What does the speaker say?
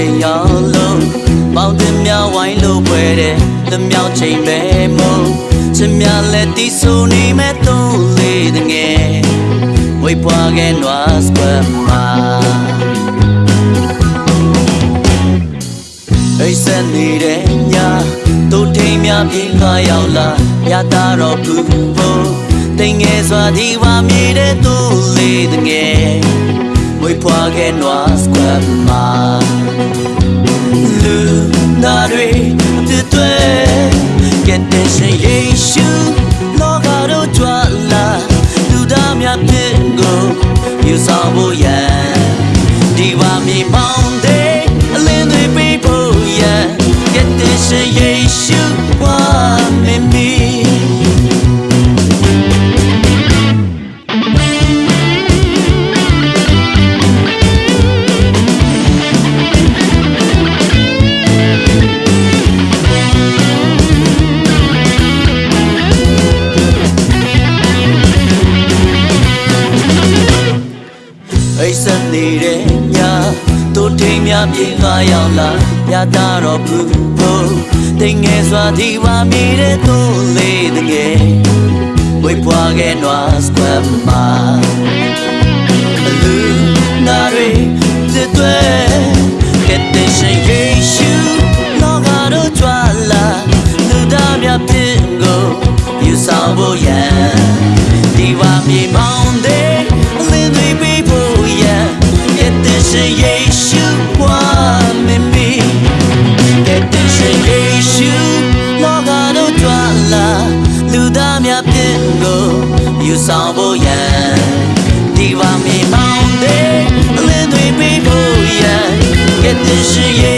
ချိန်ရောက်လို့ပေါင်းတင်များဝိုင်းလို့ပွဲတဲ့တမြောက်ချိန်ပဲမို့ချင်များလက်တီးဆိုနေမဲ့သုံးလေးတငယ်ဝိပွားခဲ့နွားစကွမ်မှာအိတ်ဆက်နေတဲ့ညတို့ထိန်များပြေခါရောက်လာရတာတော့ဘူးဖို့တိမ်ငယ်စွာဒီပါမြေတဲ့သူလေးတငယ်ဝိပွားခဲ့နွားစကွမ်မှာ တဲ့ရှင်ယေရှုလောကတို့ကြွ အိတ်ဆက်နေတဲ့ညတို့ထိန်များပြေငါရောက်လာရတာတော့ဘူးဖို့တိမ်ငယ်စွာဒီပါမိတဲ့သူလေးတကယ်ဝိပွားခဲ့နွားစကွမ်မှာလူနာရီစစ်တွေကတဲ့ရှင်ယေရှုလောကတို့ကြွလာလူသားများဖြစ်ကိုယူဆောင်ဖို့ရ လူသားများဖြစ်ကိုယူဆောင်ဖို့ရန်ဒီပါမြေမောင်းတဲ့အလင်းတွေပေးဖို့ရန်တဲ့ရှင်ယေရှု